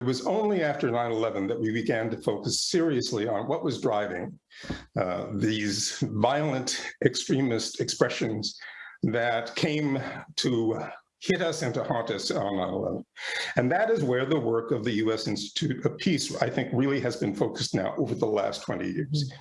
It was only after 9/11 that we began to focus seriously on what was driving uh, these violent extremist expressions that came to hit us and to haunt us on 9/11. And that is where the work of the U.S. Institute of Peace, I think, really has been focused now over the last 20 years.